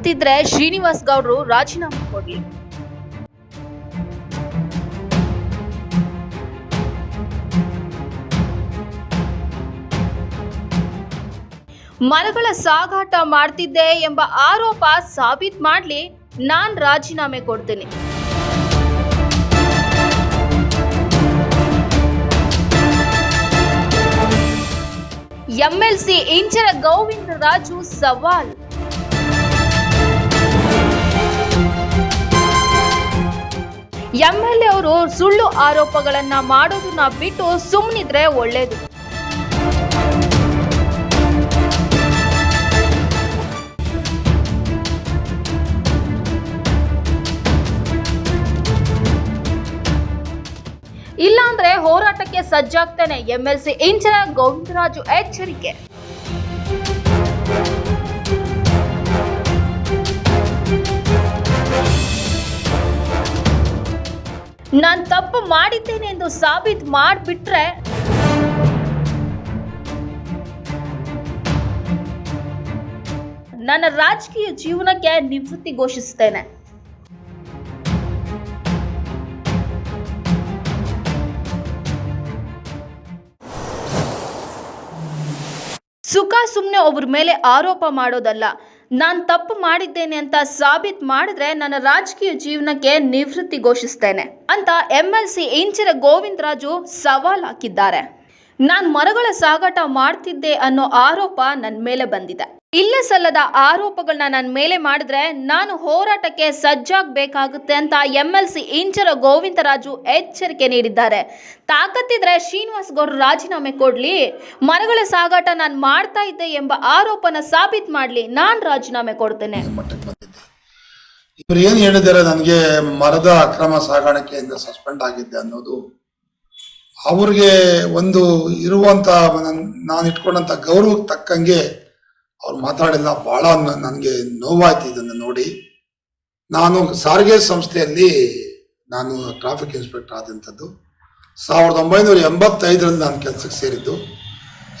ತಾಕತ್ತಿದ್ರೆ ಶ್ರೀನಿವಾಸ್ ಗೌಡ್ರು ರಾಜೀನಾಮೆ ಕೊಡ್ಲಿ. ಮರಗಳ ಸಾಗಾಟ ಮಾಡ್ತಿದ್ದೆ ಎಂಬ ಆರೋಪ ಸಾಬೀತ್ ಮಾಡ್ಲಿ, ನಾನ್ ರಾಜೀನಾಮೆ ಕೊಡ್ತೀನಿ. ಎಂಎಲ್ಸಿ ಇಂಚರ ಗೋವಿಂದ ರಾಜು ಸವಾಲ್. ಎಂಎಲ್ಎ ಅವರು ಸುಳ್ಳು ಆರೋಪಗಳನ್ನ ಮಾಡೋದನ್ನ ಬಿಟ್ಟು ಸುಮ್ಮನಿದ್ರೆ ಒಳ್ಳೇದು. ಇಲ್ಲಾಂದ್ರೆ ಹೋರಾಟಕ್ಕೆ ಸಜ್ಜಾಗ್ತೇನೆ ಎಂಎಲ್ಸಿ ಇಂಚರ ಗೋವಿಂದರಾಜು ಎಚ್ಚರಿಕೆ. ನಾನ್ ತಪ್ಪು ಮಾಡಿದ್ದೇನೆ ಎಂದು ಸಾಬೀತು ಮಾಡಿಬಿಟ್ರೆ ನನ್ನ ರಾಜಕೀಯ ಜೀವನಕ್ಕೆ ನಿವೃತ್ತಿ ಘೋಷಿಸ್ತೇನೆ ಸುಖ ಸುಮ್ಮನೆ ಒಬ್ಬರ ಮೇಲೆ ಆರೋಪ ಮಾಡೋದಲ್ಲ. ನಾನು ತಪ್ಪು ಮಾಡಿದ್ದೇನೆ ಅಂತ ಸಾಬೀತ್ ಮಾಡಿದ್ರೆ ನನ್ನ ರಾಜಕೀಯ ಜೀವನಕ್ಕೆ ನಿವೃತ್ತಿ ಘೋಷಿಸ್ತೇನೆ ಅಂತ M L C Inchara Govindaraju ಸವಾಲ್ ಹಾಕಿದ್ದಾರೆ. ನಾನು ಮರಗಳ ಸಾಗಾಟ ಮಾಡ್ತಿದ್ದೆ ಅನ್ನೋ ಆರೋಪ ನನ್ನ ಮೇಲೆ ಬಂದಿದೆ. ಇಲ್ಲ ಸಲ್ಲದ ಆರೋಪಗಳನ್ನ ನನ್ನ ಮೇಲೆ ಮಾಡಿದ್ರೆ ನಾನು ಹೋರಾಟಕ್ಕೆ ಸಜ್ಜಾಗಬೇಕಾಗುತ್ತೆ ಅಂತ M L C Inchara Govindaraju ಎಚ್ಚರಿಕೆ ನೀಡಿದ್ದಾರೆ. ತಾಕತ್ತಿದ್ರೆ ಶ್ರೀನಿವಾಸ್ ಗೌಡ್ರು ರಾಜೀನಾಮೆ ಕೊಡ್ಲಿ, ಮರಗಳ ಸಾಗಾಟ ನಾನು ಮಾಡ್ತಾ ಇದ್ದೆ ಎಂಬ ಆರೋಪನ ಸಾಬೀತು ಮಾಡಲಿ, ನಾನು ರಾಜೀನಾಮೆ ಕೊಡ್ತೇನೆ. ಇವರು ಏನು ಹೇಳಿದ್ದಾರೆ? ನನಗೆ ಮರದ ಅಕ್ರಮ ಸಾಗಾಣಿಕೆಯಿಂದ ಸಸ್ಪೆಂಡ್ ಆಗಿದ್ದೆ ಅನ್ನೋದು. ಅವ್ರಿಗೆ ಒಂದು ಇರುವಂತ ನಾನು ಇಟ್ಕೊಂಡಂತ ಗೌರವಕ್ಕೆ ತಕ್ಕಂಗೆ ಅವ್ರು ಮಾತಾಡಿಲ್ಲ, ಬಹಳ ನನಗೆ ನೋವಾಯ್ತು ಇದನ್ನು ನೋಡಿ. ನಾನು ಸಾರಿಗೆ ಸಂಸ್ಥೆಯಲ್ಲಿ ನಾನು ಟ್ರಾಫಿಕ್ ಇನ್ಸ್ಪೆಕ್ಟರ್ ಆದಂಥದ್ದು. ಸಾವಿರದ ಒಂಬೈನೂರ ಎಂಬತ್ತೈದರಲ್ಲಿ ನಾನು ಕೆಲಸಕ್ಕೆ ಸೇರಿದ್ದು.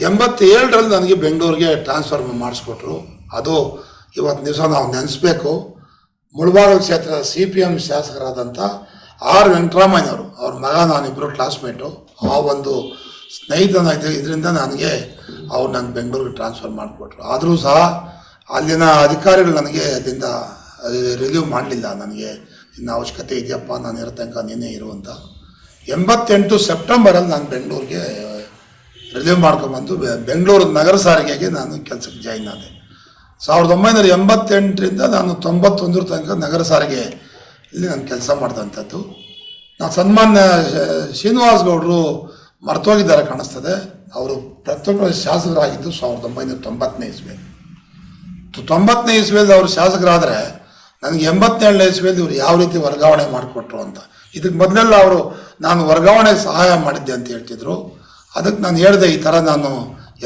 ಎಂಬತ್ತೇಳರಲ್ಲಿ ನನಗೆ ಬೆಂಗಳೂರಿಗೆ ಟ್ರಾನ್ಸ್ಫರ್ ಮಾಡಿಸ್ಕೊಟ್ರು. ಅದು ಇವತ್ತು ದಿವಸ ನಾವು ನೆನೆಸ್ಬೇಕು. ಮುಳಬಾಗಿಲು ಕ್ಷೇತ್ರದ ಸಿ ಪಿ ಎಂ ಶಾಸಕರಾದಂಥ ಆರ್ ವೆಂಕಟರಾಮಯ್ಯನವರು, ಅವ್ರ ಮಗ ನಾನಿಬ್ಬರು ಕ್ಲಾಸ್ಮೇಟು ಆ ಒಂದು ಸ್ನೇಹಿತನ ಇದರಿಂದ ನನಗೆ ಅವ್ರು ನನ್ನ ಬೆಂಗಳೂರಿಗೆ ಟ್ರಾನ್ಸ್ಫರ್ ಮಾಡಿಕೊಟ್ರು. ಆದರೂ ಸಹ ಅಲ್ಲಿನ ಅಧಿಕಾರಿಗಳು ನನಗೆ ಅದರಿಂದ ರಿಲೀವ್ ಮಾಡಲಿಲ್ಲ. ನನಗೆ ನಿನ್ನ ಅವಶ್ಯಕತೆ ಇದೆಯಪ್ಪ, ನಾನು ಇರೋ ತನಕ ನೀನೇ ಇರುವಂತ ಎಂಬತ್ತೆಂಟು ಸೆಪ್ಟೆಂಬರಲ್ಲಿ ನಾನು ಬೆಂಗಳೂರಿಗೆ ರಿಲೀವ್ ಮಾಡ್ಕೊಂಬಂದು ಬೆಂಗಳೂರು ನಗರ ಸಾರಿಗೆಗೆ ನಾನು ಕೆಲಸಕ್ಕೆ ಜಾಯಿನ್ ಆದೆ. ಸಾವಿರದ ಒಂಬೈನೂರ ಎಂಬತ್ತೆಂಟರಿಂದ ನಾನು ತೊಂಬತ್ತೊಂದರ ತನಕ ನಗರ ಸಾರಿಗೆ ಇಲ್ಲಿ ನಾನು ಕೆಲಸ ಮಾಡಿದಂಥದ್ದು ನಾನು ಸನ್ಮಾನ್ಯ ಶ್ರೀನಿವಾಸ್ ಗೌಡರು ಮರ್ತೋಗಿದ್ದಾರೆ ಕಾಣಿಸ್ತದೆ. ಅವರು ಪ್ರಥಮ ಶಾಸಕರಾಗಿದ್ದು ಸಾವಿರದ ಒಂಬೈನೂರ ತೊಂಬತ್ತನೇ ಇಸ್ವಿ ತೊಂಬತ್ತನೇ ಇಸ್ವಿಯಲ್ಲಿ ಅವರು ಶಾಸಕರಾದರೆ ನನಗೆ ಎಂಬತ್ತೇಳನೇ ಇಸ್ವಿಯಲ್ಲಿ ಇವರು ಯಾವ ರೀತಿ ವರ್ಗಾವಣೆ ಮಾಡಿಕೊಟ್ರು ಅಂತ. ಇದಕ್ಕೆ ಮೊದಲೆಲ್ಲ ಅವರು, ನಾನು ವರ್ಗಾವಣೆ ಸಹಾಯ ಮಾಡಿದ್ದೆ ಅಂತ ಹೇಳ್ತಿದ್ರು. ಅದಕ್ಕೆ ನಾನು ಹೇಳಿದೆ, ಈ ಥರ ನಾನು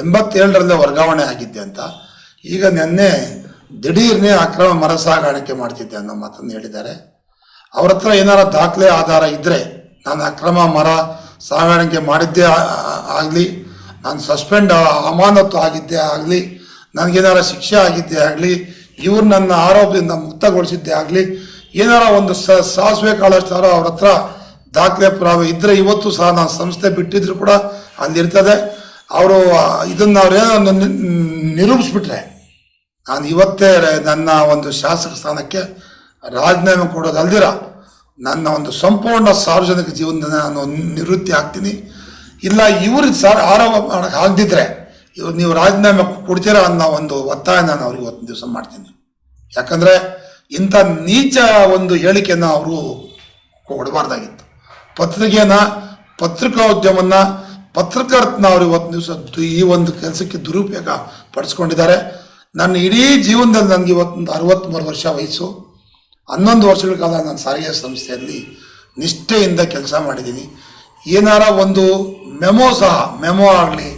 ಎಂಬತ್ತೇಳರಲ್ಲೇ ವರ್ಗಾವಣೆ ಆಗಿದ್ದೆ ಅಂತ. ಈಗ ನೆನ್ನೆ ದಿಢೀರ್ನೇ ಅಕ್ರಮ ಮರ ಸಾಗಾಣಿಕೆ ಮಾಡ್ತಿದ್ದೆ ಅನ್ನೋ ಮಾತನ್ನು ಹೇಳಿದ್ದಾರೆ. ಅವ್ರ ಹತ್ರ ಏನಾರ ದಾಖಲೆ, ಆಧಾರ ಇದ್ದರೆ ನಾನು ಅಕ್ರಮ ಮರ ಸಾಗಾಣಿಕೆ ಮಾಡಿದ್ದೇ ಆಗಲಿ, ನಾನು ಸಸ್ಪೆಂಡ್ ಅಮಾನತ್ತು ಆಗಿದ್ದೇ ಆಗಲಿ, ನನಗೇನಾರ ಶಿಕ್ಷೆ ಆಗಿದ್ದೇ ಆಗಲಿ, ಇವ್ರು ನನ್ನ ಆರೋಪದಿಂದ ಮುಕ್ತಗೊಳಿಸಿದ್ದೇ ಆಗಲಿ, ಏನಾರ ಒಂದು ಸ, ಸಾಸಿವೆ ಕಾಳಷ್ಟಾರ ಅವ್ರ ಹತ್ರ ದಾಖಲೆ ಪುರಾವೆ ಇದ್ದರೆ ಇವತ್ತು ಸಹ ನಾನು ಸಂಸ್ಥೆ ಬಿಟ್ಟಿದ್ರು ಕೂಡ ಅಲ್ಲಿರ್ತದೆ. ಅವರು ಇದನ್ನು ಅವ್ರೇನೋ ನಿರೂಪಿಸ್ಬಿಟ್ರೆ, ನಾನು ಇವತ್ತೇ ನನ್ನ ಒಂದು ಶಾಸಕ ಸ್ಥಾನಕ್ಕೆ ರಾಜೀನಾಮೆ ಕೊಡೋದಲ್ದಿರ ನನ್ನ ಒಂದು ಸಂಪೂರ್ಣ ಸಾರ್ವಜನಿಕ ಜೀವನದ ನಾನು ನಿವೃತ್ತಿ ಆಗ್ತೀನಿ. ಇಲ್ಲ, ಇವರು ಸಾರ್ ಆರೋಪ ಮಾಡಕ್ಕೆ ಆಗದಿದ್ರೆ ಇವ್ರು ನೀವು ರಾಜೀನಾಮೆ ಕೊಡ್ತೀರಾ ಅನ್ನೋ ಒಂದು ಒತ್ತಾಯ ನಾನು ಅವ್ರಿಗೆ ಇವತ್ತು ದಿವಸ ಮಾಡ್ತೀನಿ. ಯಾಕಂದರೆ ಇಂಥ ನೀಚ ಒಂದು ಹೇಳಿಕೆಯನ್ನು ಅವರು ಕೊಡಬಾರ್ದಾಗಿತ್ತು. ಪತ್ರಿಕೆನ ಪತ್ರಿಕೋದ್ಯಮನ್ನ, ಪತ್ರಕರ್ತನ ಅವರು ಇವತ್ತು ದಿವಸ ಈ ಒಂದು ಕೆಲಸಕ್ಕೆ ದುರುಪಯೋಗ ಪಡಿಸ್ಕೊಂಡಿದ್ದಾರೆ. ನನ್ನ ಇಡೀ ಜೀವನದಲ್ಲಿ ನನಗೆ ಇವತ್ತೊಂದು ಅರವತ್ತ್ಮೂರು ವರ್ಷ ವಯಸ್ಸು. ಹನ್ನೊಂದು ವರ್ಷಗಳ ಕಾಲ ನಾನು ಸಾರಿಗೆ ಸಂಸ್ಥೆಯಲ್ಲಿ ನಿಷ್ಠೆಯಿಂದ ಕೆಲಸ ಮಾಡಿದ್ದೀನಿ. ಏನಾರ ಒಂದು ಮೆಮೊ ಸಹ, ಮೆಮೊ ಆಗಲಿ,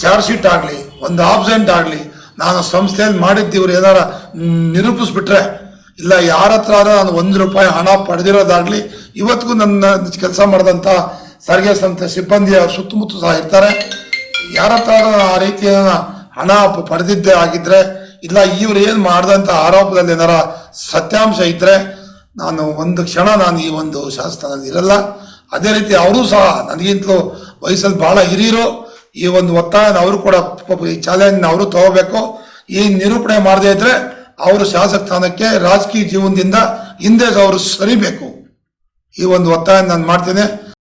ಚಾರ್ಜ್ ಶೀಟ್ ಆಗಲಿ, ಒಂದು ಆಬ್ಸೆಂಟ್ ಆಗಲಿ, ನಾನು ಸಂಸ್ಥೆಯಲ್ಲಿ ಮಾಡಿದ್ದು ಇವ್ರು ಏನಾರ ನಿರೂಪಿಸ್ಬಿಟ್ರೆ, ಇಲ್ಲ ಯಾರ ಹತ್ರ ನಾನು ಒಂದು ರೂಪಾಯಿ ಹಣ ಪಡೆದಿರೋದಾಗಲಿ, ಇವತ್ತಿಗೂ ನನ್ನ ಕೆಲಸ ಮಾಡಿದಂಥ ಸಾರಿಗೆ ಸಂಸ್ಥೆ ಸಿಬ್ಬಂದಿ ಅವ್ರ ಸುತ್ತಮುತ್ತ ಸಹ ಇರ್ತಾರೆ. ಯಾರ ಹತ್ರ ಆ ರೀತಿಯ ಹಣ ಪಡೆದಿದ್ದೇ ಆಗಿದ್ರೆ ಇಲ್ಲ, ಇವ್ರು ಏನು ಮಾಡ್ದಂತ ಆರೋಪದಲ್ಲಿ ಏನಾರ ಸತ್ಯಾಂಶ ಇದ್ರೆ ನಾನು ಒಂದು ಕ್ಷಣ ನಾನು ಈ ಒಂದು ಶಾಸನದಲ್ಲಿ ಇರಲ್ಲ. ಅದೇ ರೀತಿ ಅವರು ಸಹ ನನಗಿಂತಲೂ ವಯಸ್ಸಲ್ಲಿ ಬಹಳ ಹಿರಿಯರು, ಈ ಒಂದು ಒತ್ತಾಯನ ಅವರು ಕೂಡ ಈ ಚಾಲೆಂಜ್ ಅವರು ತಗೋಬೇಕು. ಈ ನಿರೂಪಣೆ ಮಾಡದೇ ಇದ್ರೆ ಅವರು ಶಾಸಕ ಸ್ಥಾನಕ್ಕೆ ರಾಜಕೀಯ ಜೀವನದಿಂದ ಹಿಂದೆ ಅವರು ಸರಿಬೇಕು. ಈ ಒಂದು ಒತ್ತಾಯ ನಾನು ಮಾಡ್ತೇನೆ.